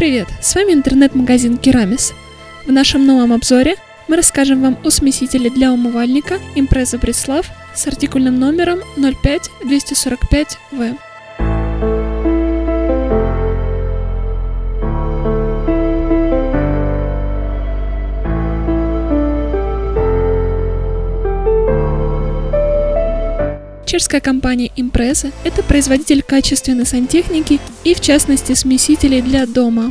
Привет, с вами интернет-магазин Керамис. В нашем новом обзоре мы расскажем вам о смесителе для умывальника Impreza Бреслав с артикульным номером 05245В. Чешская компания Impreza – это производитель качественной сантехники и, в частности, смесителей для дома.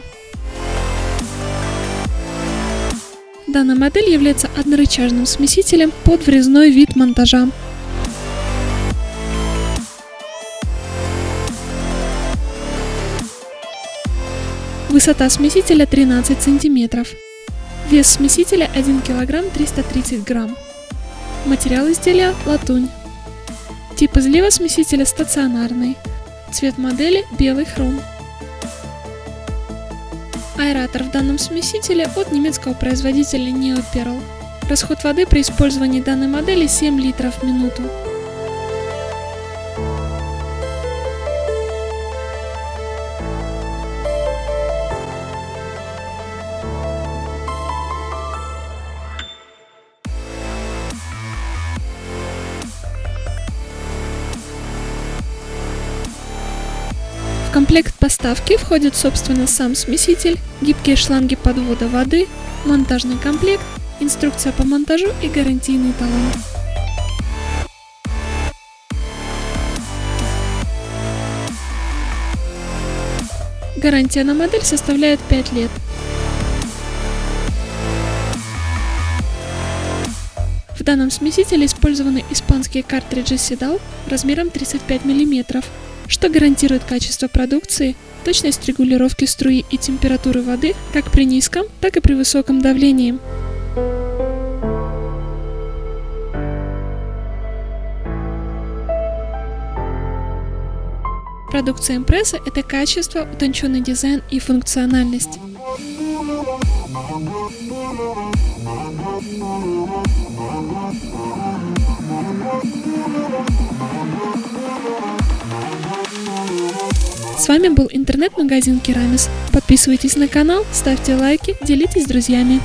Данная модель является однорычажным смесителем под врезной вид монтажа. Высота смесителя 13 см. Вес смесителя 1 кг 330 грамм. Материал изделия – латунь. Тип излива смесителя стационарный. Цвет модели белый хром. Аэратор в данном смесителе от немецкого производителя Neoperl. Расход воды при использовании данной модели 7 литров в минуту. В комплект поставки входит собственно сам смеситель, гибкие шланги подвода воды, монтажный комплект, инструкция по монтажу и гарантийный талон. Гарантия на модель составляет 5 лет. В данном смесителе использованы испанские картриджи Sidal размером 35 мм, что гарантирует качество продукции, точность регулировки струи и температуры воды как при низком, так и при высоком давлении. Продукция импресса – это качество, утонченный дизайн и функциональность. С вами был интернет-магазин Керамис. Подписывайтесь на канал, ставьте лайки, делитесь с друзьями.